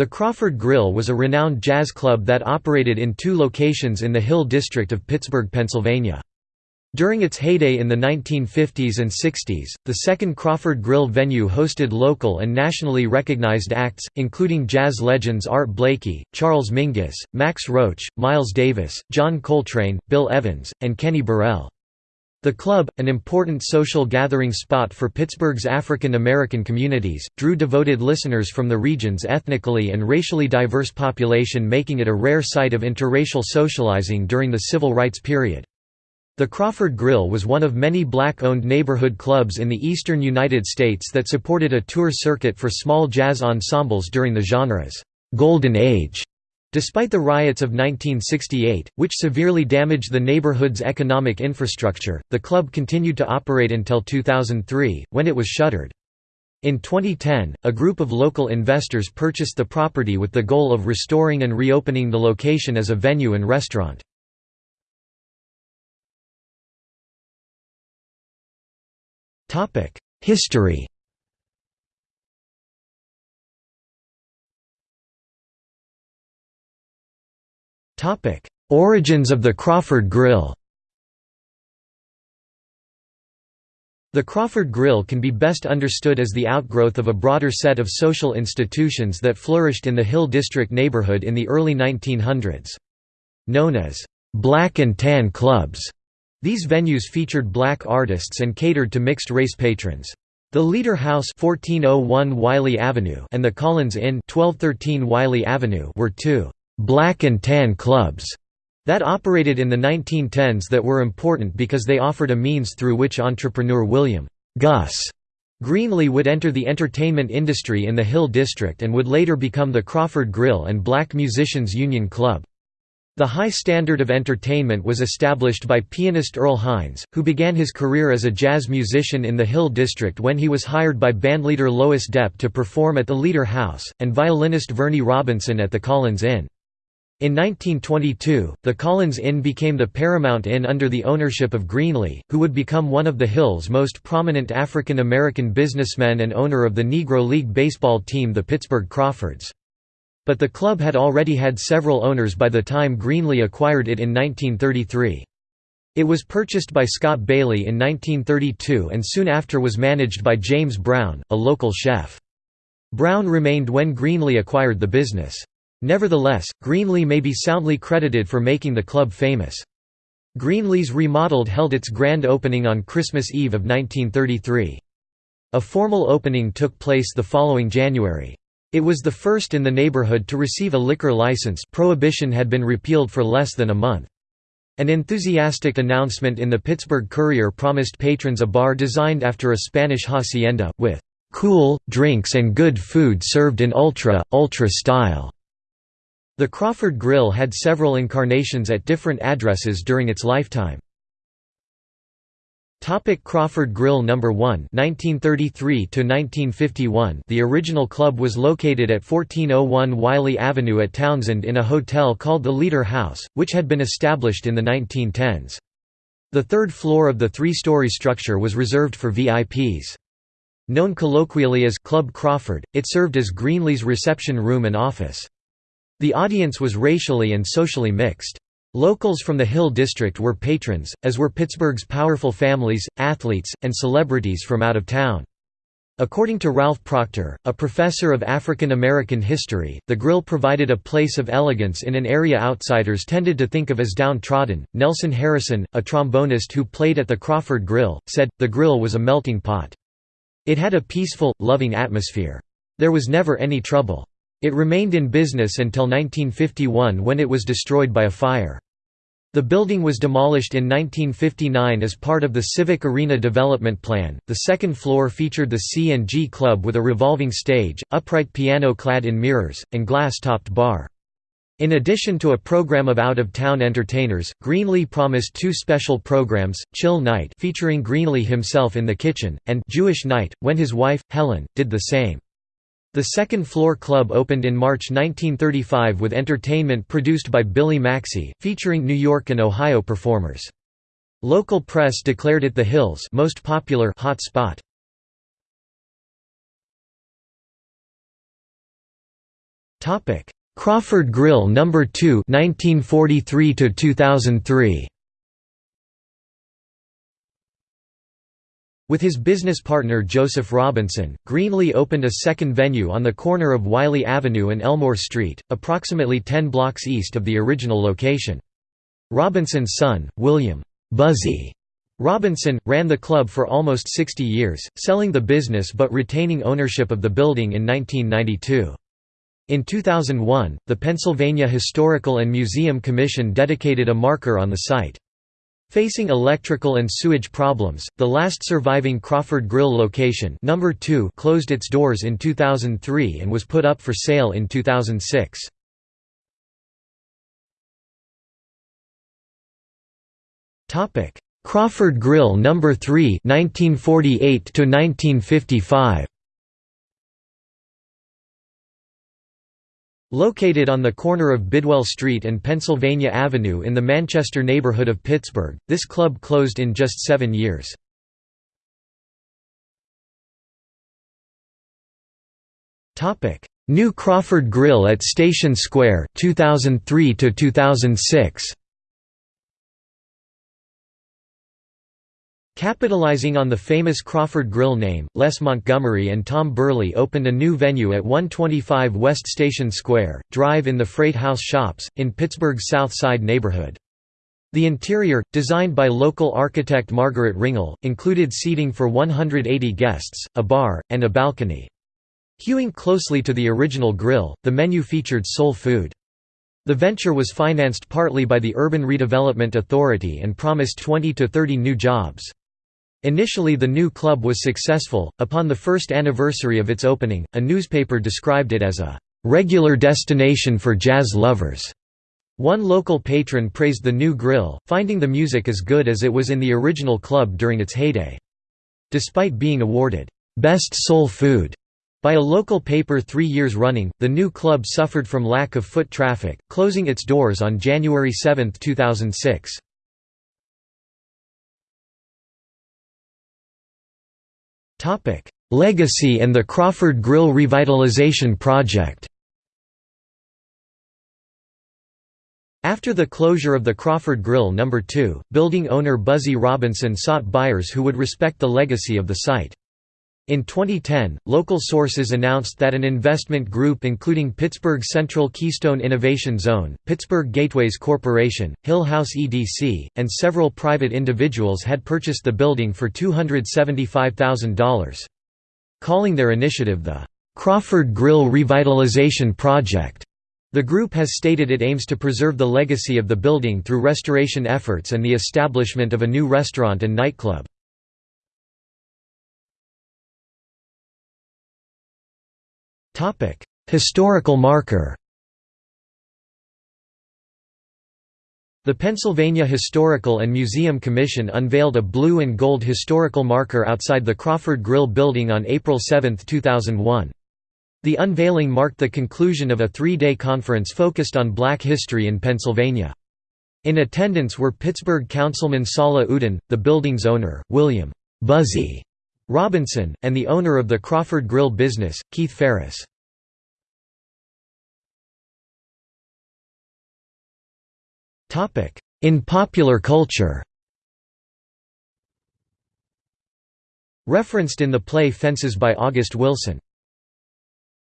The Crawford Grill was a renowned jazz club that operated in two locations in the Hill District of Pittsburgh, Pennsylvania. During its heyday in the 1950s and 60s, the second Crawford Grill venue hosted local and nationally recognized acts, including jazz legends Art Blakey, Charles Mingus, Max Roach, Miles Davis, John Coltrane, Bill Evans, and Kenny Burrell. The club, an important social gathering spot for Pittsburgh's African American communities, drew devoted listeners from the region's ethnically and racially diverse population making it a rare site of interracial socializing during the civil rights period. The Crawford Grill was one of many black-owned neighborhood clubs in the eastern United States that supported a tour circuit for small jazz ensembles during the genre's «golden age». Despite the riots of 1968, which severely damaged the neighborhood's economic infrastructure, the club continued to operate until 2003, when it was shuttered. In 2010, a group of local investors purchased the property with the goal of restoring and reopening the location as a venue and restaurant. History Origins of the Crawford Grill The Crawford Grill can be best understood as the outgrowth of a broader set of social institutions that flourished in the Hill District neighborhood in the early 1900s. Known as «black and tan clubs», these venues featured black artists and catered to mixed-race patrons. The Leader House 1401 Wiley Avenue and the Collins Inn 1213 Wiley Avenue were two «black and tan clubs» that operated in the 1910s that were important because they offered a means through which entrepreneur William Gus Greenlee would enter the entertainment industry in the Hill District and would later become the Crawford Grill and Black Musicians Union Club. The high standard of entertainment was established by pianist Earl Hines, who began his career as a jazz musician in the Hill District when he was hired by bandleader Lois Deppe to perform at the Leader House, and violinist Vernie Robinson at the Collins Inn. In 1922, the Collins Inn became the Paramount Inn under the ownership of Greenlee, who would become one of the Hill's most prominent African American businessmen and owner of the Negro League baseball team the Pittsburgh Crawfords. But the club had already had several owners by the time Greenlee acquired it in 1933. It was purchased by Scott Bailey in 1932 and soon after was managed by James Brown, a local chef. Brown remained when Greenlee acquired the business. Nevertheless, Greenlee may be soundly credited for making the club famous. Greenlee's remodeled held its grand opening on Christmas Eve of 1933. A formal opening took place the following January. It was the first in the neighborhood to receive a liquor license prohibition had been repealed for less than a month. An enthusiastic announcement in the Pittsburgh Courier promised patrons a bar designed after a Spanish hacienda, with "...cool, drinks and good food served in ultra, ultra style." The Crawford Grill had several incarnations at different addresses during its lifetime. Topic Crawford Grill No. 1 1933 1951 The original club was located at 1401 Wiley Avenue at Townsend in a hotel called the Leader House, which had been established in the 1910s. The third floor of the three-story structure was reserved for VIPs. Known colloquially as Club Crawford, it served as Greenlee's reception room and office. The audience was racially and socially mixed. Locals from the Hill District were patrons, as were Pittsburgh's powerful families, athletes, and celebrities from out of town. According to Ralph Proctor, a professor of African American history, the grill provided a place of elegance in an area outsiders tended to think of as downtrodden. Nelson Harrison, a trombonist who played at the Crawford Grill, said, the grill was a melting pot. It had a peaceful, loving atmosphere. There was never any trouble. It remained in business until 1951 when it was destroyed by a fire. The building was demolished in 1959 as part of the Civic Arena development plan. The second floor featured the C&G Club with a revolving stage, upright piano clad in mirrors, and glass-topped bar. In addition to a program of out-of-town entertainers, Greenlee promised two special programs, Chill Night featuring Greenlee himself in the kitchen, and Jewish Night, when his wife, Helen, did the same. The second floor club opened in March 1935 with entertainment produced by Billy Maxey, featuring New York and Ohio performers. Local press declared it the Hills' most popular hot spot. Crawford Grill No. 2 1943 2003 With his business partner Joseph Robinson, Greenlee opened a second venue on the corner of Wiley Avenue and Elmore Street, approximately 10 blocks east of the original location. Robinson's son, William Buzzy Robinson, ran the club for almost 60 years, selling the business but retaining ownership of the building in 1992. In 2001, the Pennsylvania Historical and Museum Commission dedicated a marker on the site. Facing electrical and sewage problems, the last surviving Crawford Grill location number 2 closed its doors in 2003 and was put up for sale in 2006. Crawford Grill number 3 1948 to 1955 Located on the corner of Bidwell Street and Pennsylvania Avenue in the Manchester neighborhood of Pittsburgh, this club closed in just seven years. New Crawford Grill at Station Square 2003 to 2006 Capitalizing on the famous Crawford Grill name, Les Montgomery and Tom Burley opened a new venue at 125 West Station Square, Drive in the Freight House Shops, in Pittsburgh's South Side neighborhood. The interior, designed by local architect Margaret Ringel, included seating for 180 guests, a bar, and a balcony. Hewing closely to the original grill, the menu featured soul food. The venture was financed partly by the Urban Redevelopment Authority and promised 20 to 30 new jobs. Initially the new club was successful. Upon the first anniversary of its opening, a newspaper described it as a regular destination for jazz lovers. One local patron praised the new grill, finding the music as good as it was in the original club during its heyday. Despite being awarded Best Soul Food by a local paper three years running, the new club suffered from lack of foot traffic, closing its doors on January 7, 2006. Topic: Legacy and the Crawford Grill Revitalization Project. After the closure of the Crawford Grill No. 2, building owner Buzzy Robinson sought buyers who would respect the legacy of the site. In 2010, local sources announced that an investment group including Pittsburgh Central Keystone Innovation Zone, Pittsburgh Gateways Corporation, Hill House EDC, and several private individuals had purchased the building for $275,000. Calling their initiative the Crawford Grill Revitalization Project. The group has stated it aims to preserve the legacy of the building through restoration efforts and the establishment of a new restaurant and nightclub. Historical marker The Pennsylvania Historical and Museum Commission unveiled a blue and gold historical marker outside the Crawford Grill building on April 7, 2001. The unveiling marked the conclusion of a three-day conference focused on black history in Pennsylvania. In attendance were Pittsburgh Councilman Sala Udin, the building's owner, William Buzzy Robinson, and the owner of the Crawford Grill business, Keith Ferris. In popular culture Referenced in the play Fences by August Wilson